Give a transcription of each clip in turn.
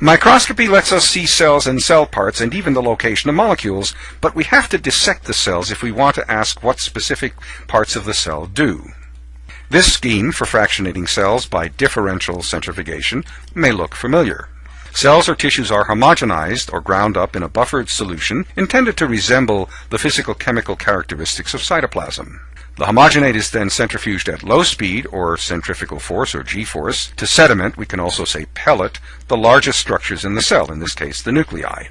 Microscopy lets us see cells and cell parts and even the location of molecules, but we have to dissect the cells if we want to ask what specific parts of the cell do. This scheme for fractionating cells by differential centrifugation may look familiar. Cells or tissues are homogenized or ground up in a buffered solution intended to resemble the physical chemical characteristics of cytoplasm. The homogenate is then centrifuged at low speed, or centrifugal force, or g-force, to sediment, we can also say pellet, the largest structures in the cell, in this case the nuclei.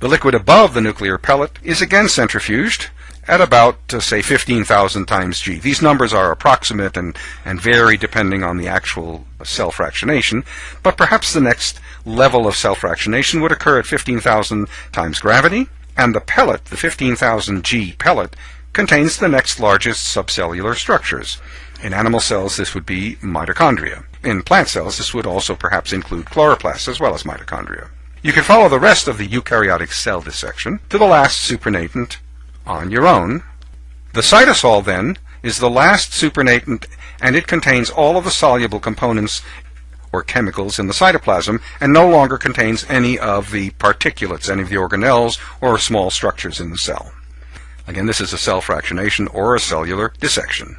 The liquid above the nuclear pellet is again centrifuged at about, uh, say, 15,000 times g. These numbers are approximate and, and vary depending on the actual cell fractionation, but perhaps the next level of cell fractionation would occur at 15,000 times gravity, and the pellet, the 15,000 g pellet, contains the next largest subcellular structures. In animal cells, this would be mitochondria. In plant cells, this would also perhaps include chloroplasts as well as mitochondria. You can follow the rest of the eukaryotic cell dissection to the last supernatant on your own. The cytosol, then, is the last supernatant, and it contains all of the soluble components or chemicals in the cytoplasm and no longer contains any of the particulates, any of the organelles or small structures in the cell. Again, this is a cell fractionation or a cellular dissection.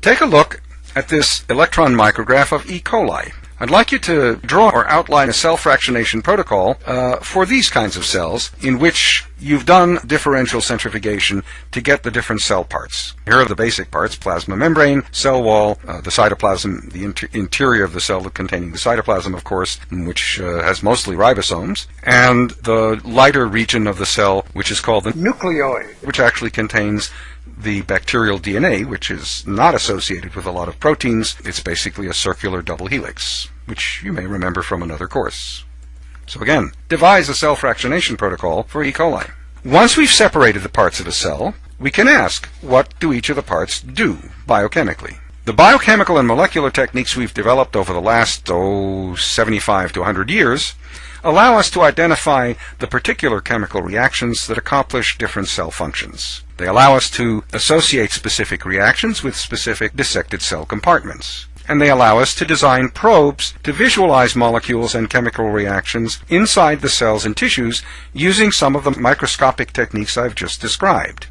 Take a look at this electron micrograph of E. coli. I'd like you to draw or outline a cell fractionation protocol uh, for these kinds of cells in which you've done differential centrifugation to get the different cell parts. Here are the basic parts, plasma membrane, cell wall, uh, the cytoplasm, the inter interior of the cell containing the cytoplasm, of course, which uh, has mostly ribosomes, and the lighter region of the cell, which is called the nucleoid, which actually contains the bacterial DNA, which is not associated with a lot of proteins. It's basically a circular double helix which you may remember from another course. So again, devise a cell fractionation protocol for E. coli. Once we've separated the parts of a cell, we can ask, what do each of the parts do biochemically? The biochemical and molecular techniques we've developed over the last, oh, 75 to 100 years allow us to identify the particular chemical reactions that accomplish different cell functions. They allow us to associate specific reactions with specific dissected cell compartments and they allow us to design probes to visualize molecules and chemical reactions inside the cells and tissues using some of the microscopic techniques I've just described.